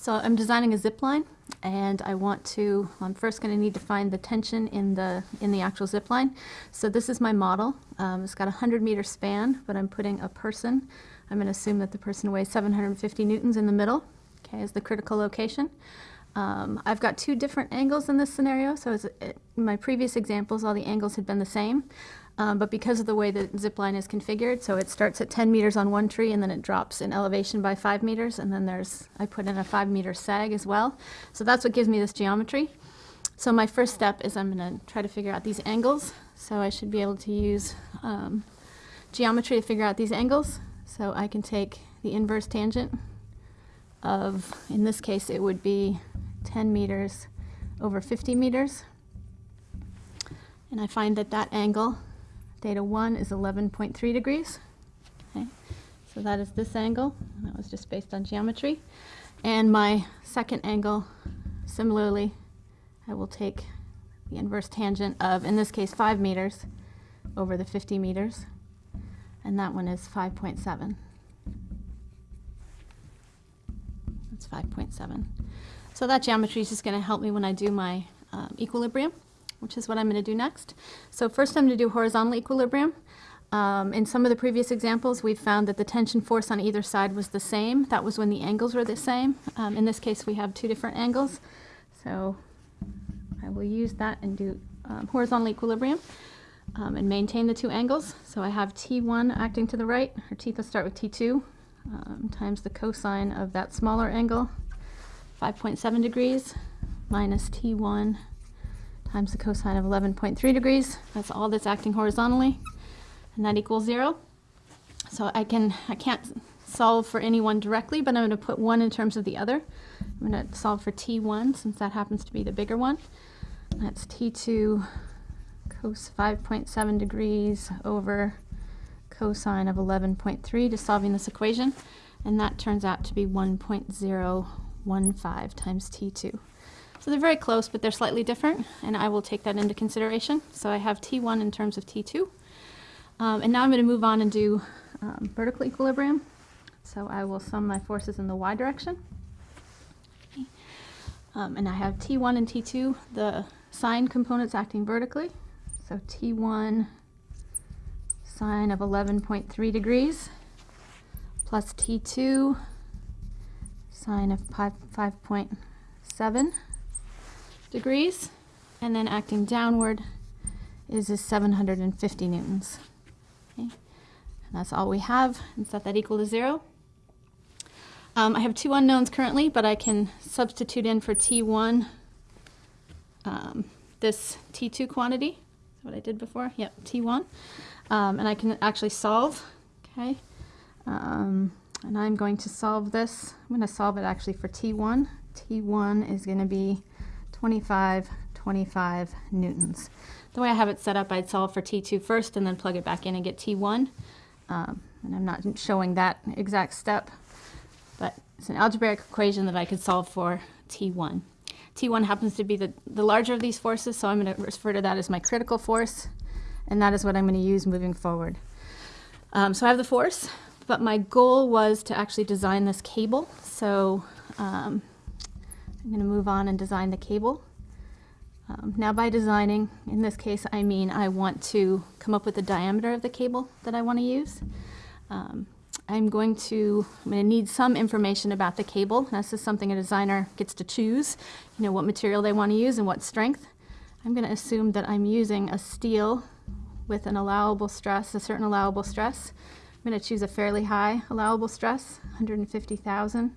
So I'm designing a zip line and I want to, I'm first going to need to find the tension in the, in the actual zip line. So this is my model. Um, it's got a 100 meter span, but I'm putting a person. I'm going to assume that the person weighs 750 newtons in the middle, okay, is the critical location. Um, I've got two different angles in this scenario. So as, in my previous examples, all the angles had been the same. Um, but because of the way the zip line is configured, so it starts at 10 meters on one tree and then it drops in elevation by 5 meters. And then there's, I put in a 5 meter sag as well. So that's what gives me this geometry. So my first step is I'm going to try to figure out these angles. So I should be able to use um, geometry to figure out these angles. So I can take the inverse tangent of, in this case, it would be 10 meters over 50 meters. And I find that that angle, theta 1, is 11.3 degrees. Okay. So that is this angle. That was just based on geometry. And my second angle, similarly, I will take the inverse tangent of, in this case, 5 meters over the 50 meters. And that one is 5.7. 5.7. So that geometry is just going to help me when I do my um, equilibrium, which is what I'm going to do next. So first I'm going to do horizontal equilibrium. Um, in some of the previous examples, we've found that the tension force on either side was the same. That was when the angles were the same. Um, in this case, we have two different angles. So I will use that and do um, horizontal equilibrium um, and maintain the two angles. So I have T1 acting to the right, or T, let's start with T2, um, times the cosine of that smaller angle, 5.7 degrees, minus T1 times the cosine of 11.3 degrees. That's all that's acting horizontally, and that equals zero. So I can, I can't solve for any one directly, but I'm going to put one in terms of the other. I'm going to solve for T1 since that happens to be the bigger one. That's T2 cos 5.7 degrees over cosine of 11.3 to solving this equation. And that turns out to be 1.015 times T2. So they're very close, but they're slightly different, and I will take that into consideration. So I have T1 in terms of T2. Um, and now I'm going to move on and do um, vertical equilibrium. So I will sum my forces in the y direction. Um, and I have T1 and T2, the sine components acting vertically. So T1 sine of 11.3 degrees plus T2 sine of 5.7 degrees. And then acting downward is, is 750 newtons. Okay. And that's all we have, and set that equal to zero. Um, I have two unknowns currently, but I can substitute in for T1 um, this T2 quantity what I did before. Yep, T1. Um, and I can actually solve, okay? Um, and I'm going to solve this. I'm going to solve it actually for T1. T1 is going to be 25, 25 newtons. The way I have it set up, I'd solve for T2 first and then plug it back in and get T1. Um, and I'm not showing that exact step, but it's an algebraic equation that I could solve for T1. T1 happens to be the, the larger of these forces, so I'm going to refer to that as my critical force, and that is what I'm going to use moving forward. Um, so I have the force, but my goal was to actually design this cable. So um, I'm going to move on and design the cable. Um, now by designing, in this case, I mean I want to come up with the diameter of the cable that I want to use. Um, I'm going to, I'm going to need some information about the cable. This is something a designer gets to choose, you know, what material they want to use and what strength. I'm going to assume that I'm using a steel with an allowable stress, a certain allowable stress. I'm going to choose a fairly high allowable stress, 150,000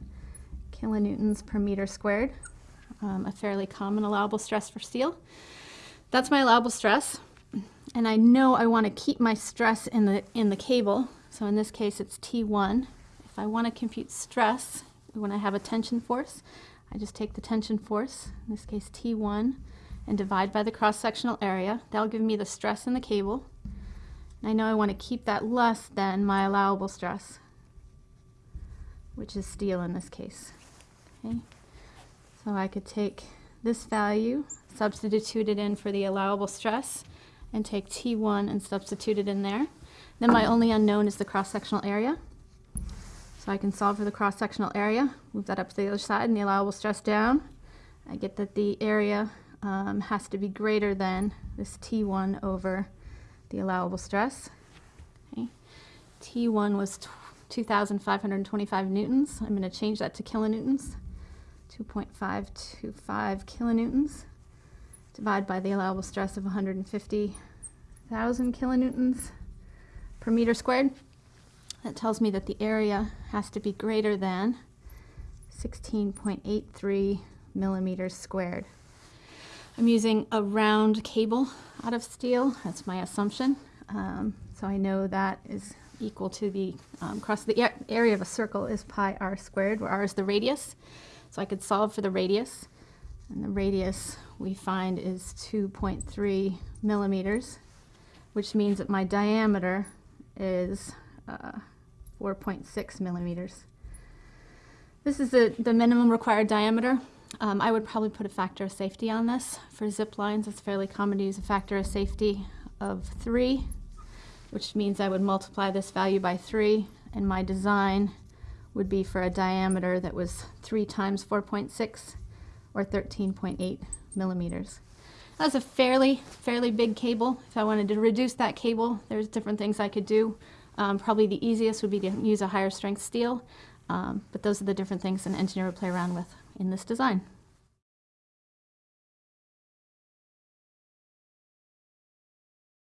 kilonewtons per meter squared, um, a fairly common allowable stress for steel. That's my allowable stress. And I know I want to keep my stress in the, in the cable, so in this case, it's T1. If I want to compute stress, when I have a tension force, I just take the tension force, in this case T1, and divide by the cross-sectional area. That'll give me the stress in the cable. And I know I want to keep that less than my allowable stress, which is steel in this case. Okay? So I could take this value, substitute it in for the allowable stress, and take T1 and substitute it in there. Then my only unknown is the cross-sectional area. So I can solve for the cross-sectional area, move that up to the other side and the allowable stress down. I get that the area um, has to be greater than this T1 over the allowable stress. Okay. T1 was 2,525 newtons. I'm going to change that to kilonewtons. 2.525 kilonewtons. Divide by the allowable stress of 150,000 kilonewtons per meter squared. That tells me that the area has to be greater than 16.83 millimeters squared. I'm using a round cable out of steel, that's my assumption. Um, so I know that is equal to the, um, across the area of a circle is pi r squared, where r is the radius. So I could solve for the radius. And the radius we find is 2.3 millimeters, which means that my diameter is uh, 4.6 millimeters. This is the, the minimum required diameter. Um, I would probably put a factor of safety on this. For zip lines, it's fairly common to use a factor of safety of 3, which means I would multiply this value by 3, and my design would be for a diameter that was 3 times 4.6, or 13.8 millimeters. That's a fairly, fairly big cable. If I wanted to reduce that cable, there's different things I could do. Um, probably the easiest would be to use a higher strength steel, um, but those are the different things an engineer would play around with in this design.